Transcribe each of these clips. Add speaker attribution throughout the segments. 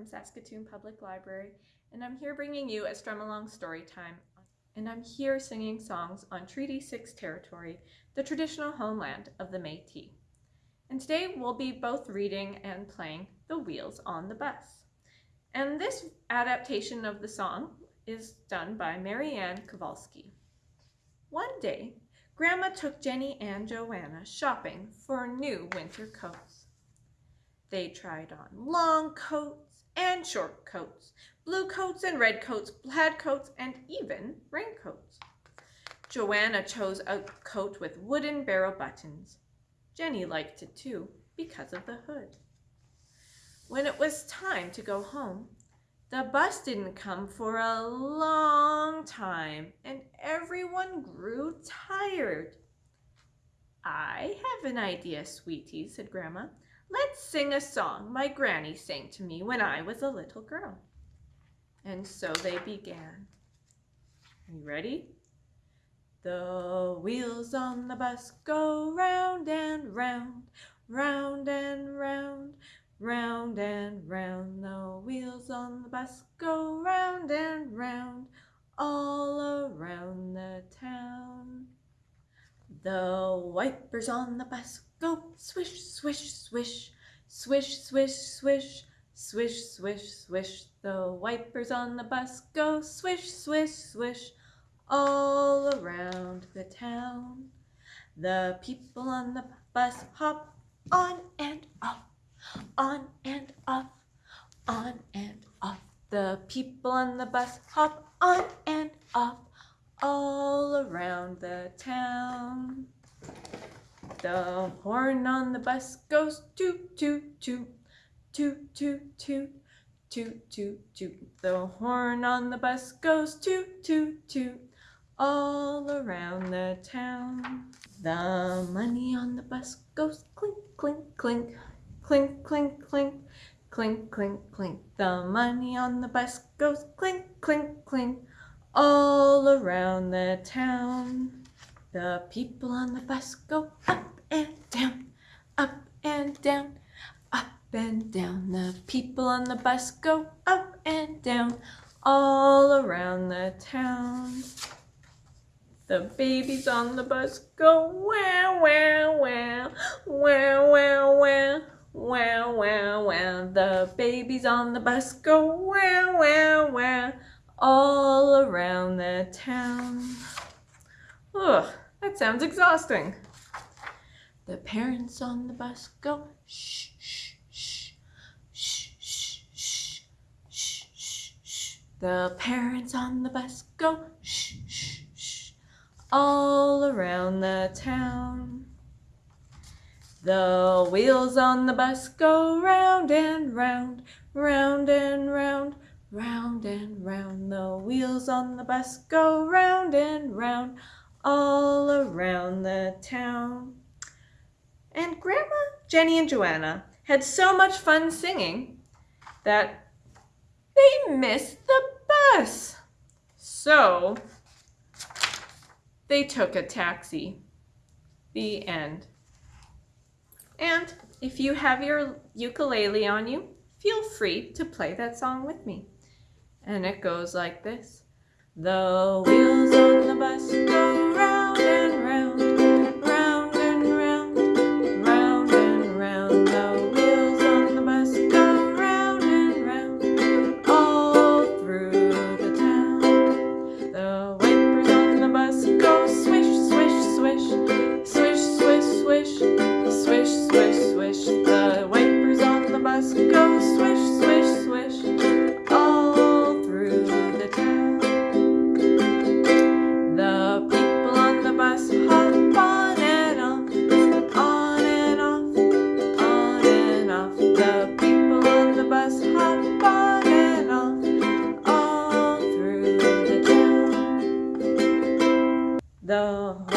Speaker 1: from Saskatoon Public Library, and I'm here bringing you a Strum Along story time. And I'm here singing songs on Treaty 6 territory, the traditional homeland of the Métis. And today we'll be both reading and playing The Wheels on the Bus. And this adaptation of the song is done by Maryann Kovalski. One day, Grandma took Jenny and Joanna shopping for new winter coats. They tried on long coats and short coats, blue coats and red coats, plaid coats, and even raincoats. Joanna chose a coat with wooden barrel buttons. Jenny liked it too because of the hood. When it was time to go home, the bus didn't come for a long time and everyone grew tired. I have an idea, sweetie, said Grandma. Let's sing a song my granny sang to me when I was a little girl. And so they began. Are you ready? The wheels on the bus go round and round, round and round, round and round. The wheels on the bus go round and round, all around the town. The wipers on the bus go swish, swish, swish, swish, swish, swish, swish, swish, swish. The wipers on the bus go swish, swish, swish, all around the town. The people on the bus hop on and off, on and off, on and off. The people on the bus hop on and off, all around the town. The horn on the bus goes toot, toot, toot, toot, toot, toot, toot, toot, toot. The horn on the bus goes toot, toot, toot, all around the town. The money on the bus goes clink, clink, clink, clink, clink, clink, clink, clink, clink. The money on the bus goes clink, clink, clink, all around the town, the people on the bus go up and down, up and down, up and down. The people on the bus go up and down, all around the town. The babies on the bus go wow, wow, wow, wow, wow, wow. Wow, wow, wow, the babies on the bus go wow, wow, wow, all around the town. Ugh, that sounds exhausting. The parents on the bus go shh, shh, shh, shh, shh, shh, shh, shh, shh. The parents on the bus go shh, shh, shh, all around the town. The wheels on the bus go round and round, round and round, round and round. The wheels on the bus go round and round, all around the town. And Grandma, Jenny, and Joanna had so much fun singing that they missed the bus. So they took a taxi. The end. And if you have your ukulele on you, feel free to play that song with me. And it goes like this. The wheels on the bus go The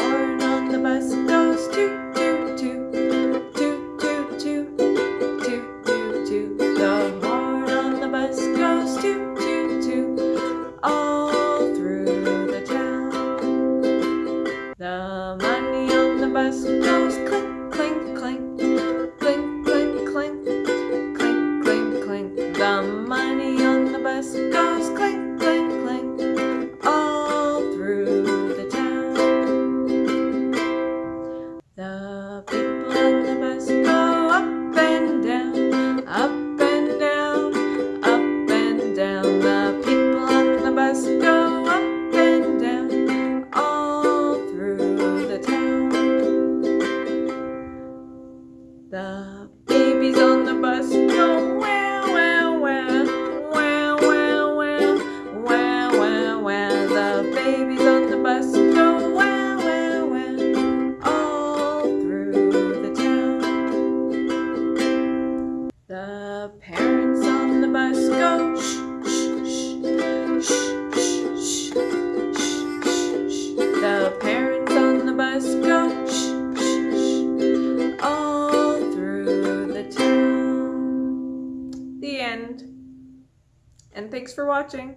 Speaker 1: babies on the bus go wow, wow, wow, all through the town. The parents on the bus go shh, shh, shh, shh, shh, shh, shh. The parents on the bus go shh, shh, all through the town. The end. And thanks for watching.